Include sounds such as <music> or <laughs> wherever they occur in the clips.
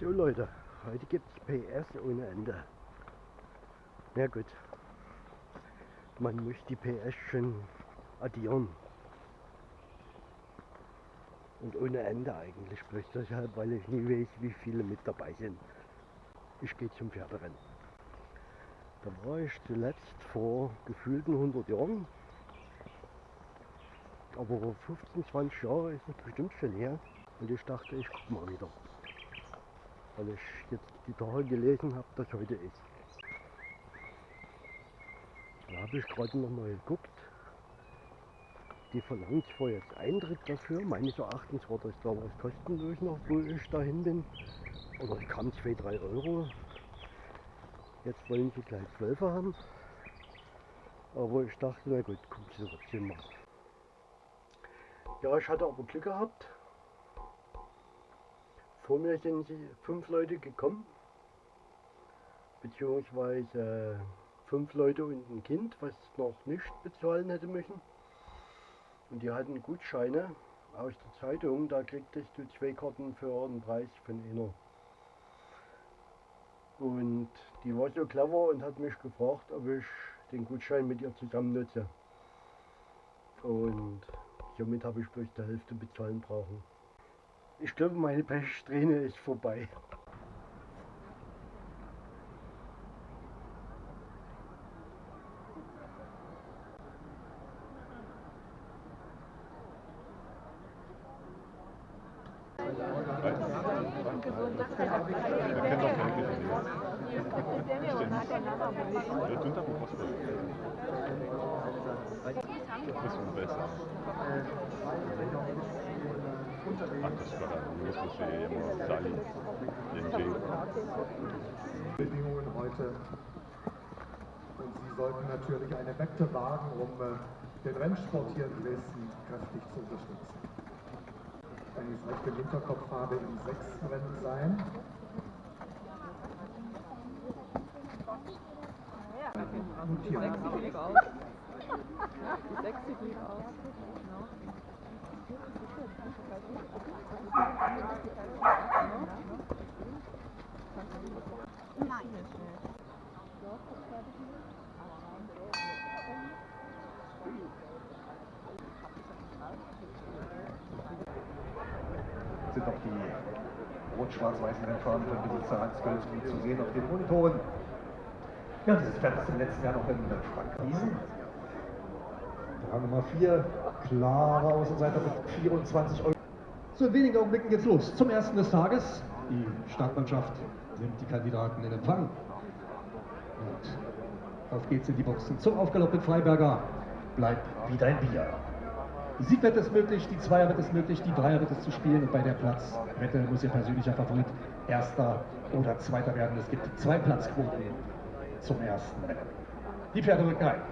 So Leute, heute gibt es PS ohne Ende. Na gut, man muss die PS schon addieren. Und ohne Ende eigentlich, bloß deshalb, weil ich nie weiß, wie viele mit dabei sind. Ich gehe zum Pferderennen. Da war ich zuletzt vor gefühlten 100 Jahren. Aber 15, 20 Jahre ist es bestimmt schon her. Und ich dachte, ich gucke mal wieder weil ich jetzt die Tage gelesen habe, dass heute ist. Da habe ich gerade noch mal geguckt. Die verlangt zwar jetzt Eintritt dafür, meines Erachtens war das damals kostenlos noch, wo ich dahin bin. Oder ich kam 2, 3 Euro. Jetzt wollen sie gleich 12 haben. Aber ich dachte, na gut, gucken Sie trotzdem mal. Ja, ich hatte aber Glück gehabt. Vor mir sind fünf Leute gekommen, beziehungsweise fünf Leute und ein Kind, was noch nicht bezahlen hätte müssen. Und die hatten Gutscheine aus der Zeitung, da kriegtest du zwei Karten für einen Preis von einer. Und die war so clever und hat mich gefragt, ob ich den Gutschein mit ihr zusammen nutze. Und somit habe ich bloß die Hälfte bezahlen brauchen. Ich glaube, meine Pechsträhne ist vorbei. Nosotros se llama Sali, Bedingungen heute. Und Sie sollten natürlich eine Wette wagen, um äh, den Rennsport hier in Dresden kräftig zu unterstützen. Wenn ich es recht im Hinterkopf habe, im sechsten Rennen sein. Die sechs sieht aus. Die <laughs> sechs sieht aus. Sind auch die rot-schwarz-weißen Rennfahrer von Besitzer Hans Gölzen zu sehen auf den Monitoren. Ja, dieses Pferd ist im letzten Jahr noch in Frank Wiesen. Rang Nummer 4, klare Außenseiter mit 24 Euro. So in wenigen Augenblicken geht's los. Zum ersten des Tages. Die Startmannschaft nimmt die Kandidaten in Empfang. Und auf geht's in die Boxen. Zum Aufgalopp mit Freiberger. Bleibt wieder ein Bier. Die Siegwette ist möglich, die Zweierwette ist möglich, die Dreierwette ist zu spielen und bei der Platzwette muss Ihr persönlicher Favorit Erster oder Zweiter werden. Es gibt zwei Platzquoten zum ersten Rennen. Die Pferde rücken ein.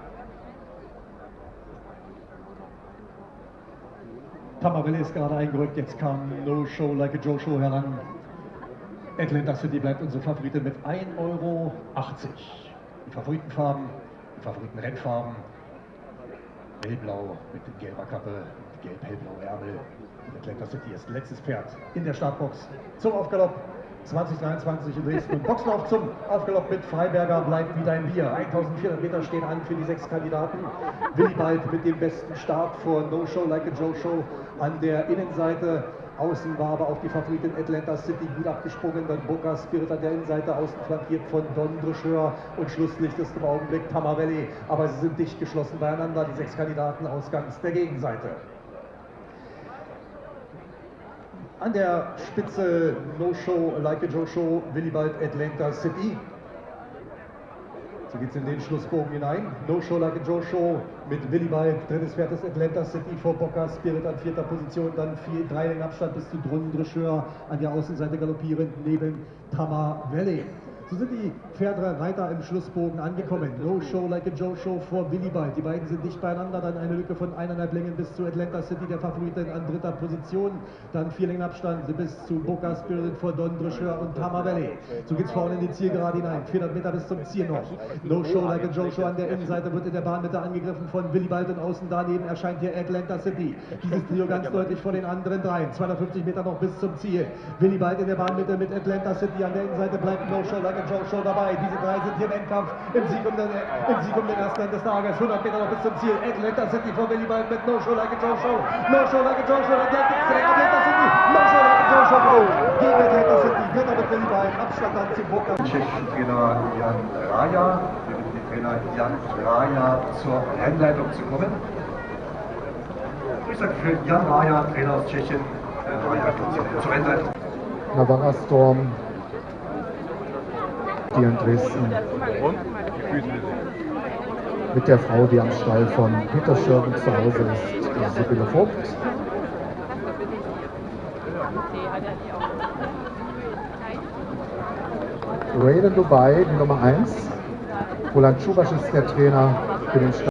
Tamaville ist gerade eingerückt, jetzt kam No Show Like a Joe Show heran. Atlanta City bleibt unsere Favoritin mit 1,80 Euro. Die Favoritenfarben, die Favoritenrennfarben. Hellblau mit gelber Kappe, gelb-hellblau Ärmel. Atlanta City ist letztes Pferd in der Startbox zum Aufgalopp. 2023 in Dresden. Boxlauf zum Aufgalopp mit Freiberger bleibt wieder ein Bier. 1400 Meter stehen an für die sechs Kandidaten. Willibald mit dem besten Start vor No Show Like a Joe Show an der Innenseite. Außen war aber auch die Favoritin Atlanta City gut abgesprungen. Dann Boca Spirit an der Innenseite, außen flankiert von Don Drecheur. Und Schlusslicht ist im Augenblick Tamavelli. Aber sie sind dicht geschlossen beieinander, die sechs Kandidaten ausgangs der Gegenseite. An der Spitze No Show, Like a Joe Show, Willibald Atlanta City. So geht es in den Schlussbogen hinein. No Show Like a Joe Show mit Willibald, drittes Pferd des Atlanta City vor Boca Spirit an vierter Position, dann vier, drei Längen Abstand bis zu Drunn Drecheur an der Außenseite galoppierend neben Tama Valley. So sind die Pferdereiter im Schlussbogen angekommen. No Show like a Joe Show vor Willibald. Die beiden sind dicht beieinander, dann eine Lücke von eineinhalb Längen bis zu Atlanta City, der Favoriten an dritter Position. Dann vier Längen Abstand bis zu Boca Spirit vor Don Drecheur und Tama Valley. So geht's vorne in die Zielgerade hinein. 400 Meter bis zum Ziel noch. No Show like a Joe Show an der Innenseite wird in der Bahnmitte angegriffen von Willibald und außen daneben erscheint hier Atlanta City. Dieses Trio ganz deutlich vor den anderen dreien. 250 Meter noch bis zum Ziel. Willibald in der Bahnmitte mit Atlanta City an der Innenseite bleibt No Show like a Joe Show dabei. Diese drei sind hier im Endkampf im Sieg um den, im Sieg um den ersten des Tages. 100 Meter noch bis zum Ziel. Atlanta City vor Willibald mit No Show like a Joe Show. No Show like a Joe Show. Atlanta, Atlanta City. No Show like a Joe Show. Go. Gegen Atlanta City. Vierter mit Willibald. Abstand dann zum tschechischen Trainer Jan Raja. Wir bitten den Trainer Jan Raja zur Rennleitung zu kommen. Ich sage für Jan Raja, Trainer aus Tschechien, Raja zur Rennleitung. Navarra Storm, die in Dresden mit der Frau, die am Stall von Peter Schirm zu Hause ist, Sibylle Vogt. Raiden Dubai, die Nummer 1. Roland Schubasch ist der Trainer für den Stall.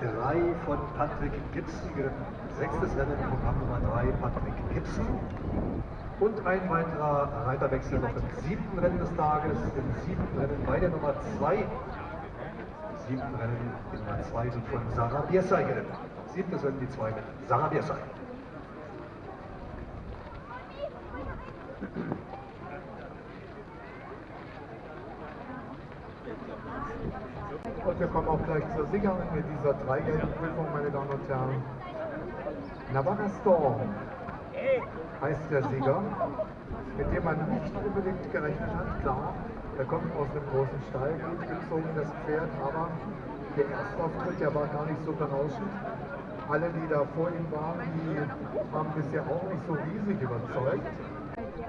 Drei von Patrick Gibson, geritten. sechstes Rennen, Programm Nummer drei, Gibson. Und ein weiterer Reiterwechsel noch im siebten Rennen des Tages, im siebten Rennen bei der Nummer zwei. Im siebten Rennen, die Nummer zwei wird von Sarah Biersay geritten. Siebtes Rennen, die zwei mit Sarah Biersay. Und wir kommen auch gleich zur Siegerin mit dieser dreijährigen Prüfung, meine Damen und Herren. Navarra Storm heißt der Sieger, mit dem man nicht unbedingt gerechnet hat. Klar, er kommt aus einem großen Stall, gut gezogen das Pferd, aber der Erstauftritt, der war gar nicht so berauschend. Alle, die da vor ihm waren, die haben bisher auch nicht so riesig überzeugt.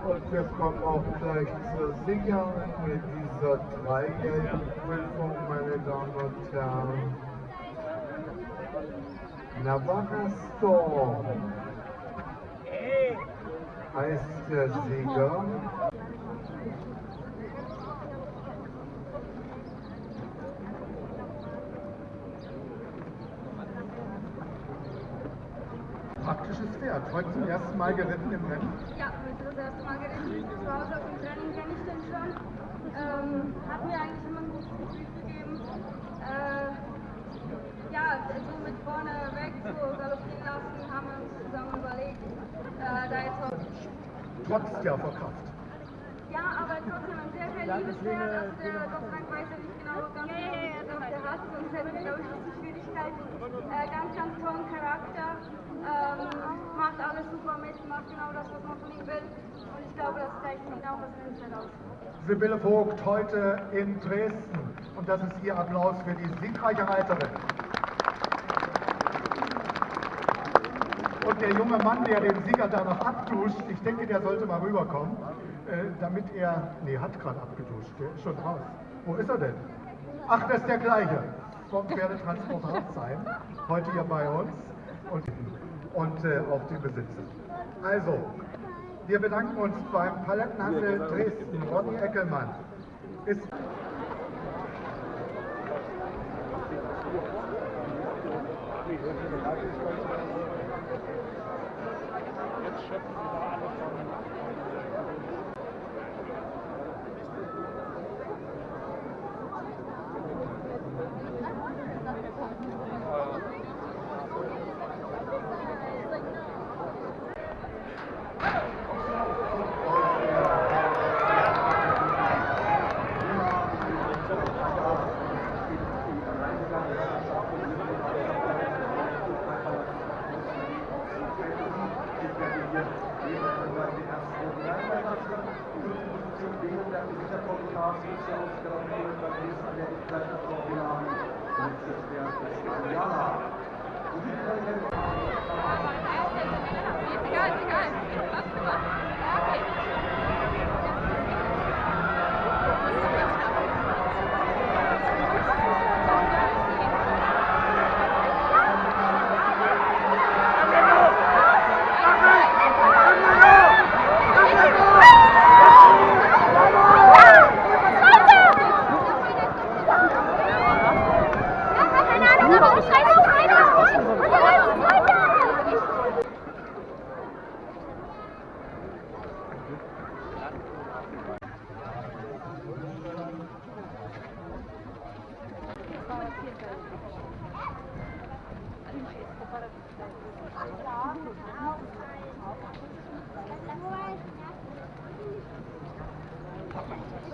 Und wir kommen auch gleich zur Siegerin mit dieser dreijährigen Prüfung, meine Damen und Herren. Navarra Storm heißt der Sieger. Praktisches Pferd, heute zum ersten Mal geritten im Rennen. Ja, heute das erste Mal geritten. Zu Hause auf dem Training kenne ich den schon. Ähm, hat mir eigentlich immer ein gutes Gefühl gegeben. Äh, ja, so mit vorne weg so galoppieren lassen, haben wir uns zusammen überlegt. Äh, da jetzt auch, Trotz der Verkraft. ja, aber trotzdem ein sehr, sehr liebes Pferd. Also der Gott sei Dank weiß er nicht genau ganz genau, was der hat. Sonst hätten wir, glaube ich, richtig Schwierigkeiten. Äh, ganz, ganz tollen Charakter. Ähm, macht alles super mit, macht genau das, was man von ihm will. Und ich glaube, das ihn auch aus dem Pferd aus. Sibylle Vogt heute in Dresden. Und das ist Ihr Applaus für die siegreiche Reiterin. Und der junge Mann, der den Sieger da noch abduscht, ich denke, der sollte mal rüberkommen, äh, damit er, nee, hat gerade abgeduscht, der ist schon raus. Wo ist er denn? Ach, das ist der gleiche, vom Pferdetransport Hartzheim, heute hier bei uns und, und äh, auch die Besitzer. Also, wir bedanken uns beim Palettenhandel Dresden, Ronny Eckelmann. Ist ship.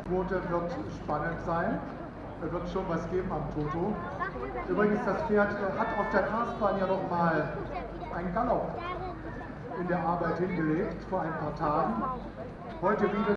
Quote wird spannend sein. Da wird schon was geben am Toto. Übrigens, das Pferd hat auf der Karstbahn ja noch mal einen Galopp in der Arbeit hingelegt vor ein paar Tagen. Heute wieder